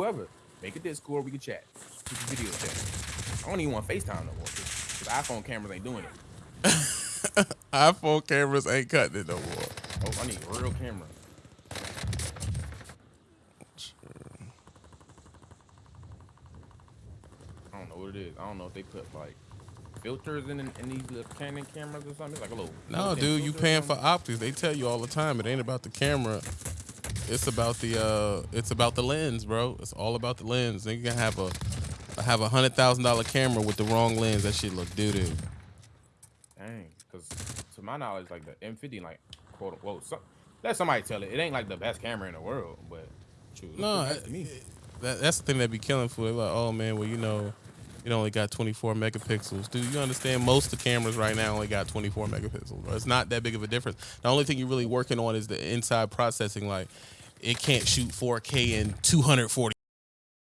whoever. Make a Discord, we can chat. We can video chat. I don't even want FaceTime no more. Cause iPhone cameras ain't doing it. iPhone cameras ain't cutting it no more. Oh, I need a real camera. I don't know what it is. I don't know if they put like filters in in these little Canon cameras or something. It's like a little. No, dude, you paying for optics. They tell you all the time. It ain't about the camera. It's about the uh, it's about the lens, bro. It's all about the lens. Then you can have a have a hundred thousand dollar camera with the wrong lens. That shit look doo doo. Dang, because to my knowledge, like the M50, like quote unquote, some, let somebody tell it. It ain't like the best camera in the world, but shoot, No, nice it- That, that's the thing that be killing for it. Like, oh man, well you know, it only got 24 megapixels. Dude, you understand? Most of the cameras right now only got 24 megapixels. It's not that big of a difference. The only thing you're really working on is the inside processing. Like, it can't shoot 4K in 240.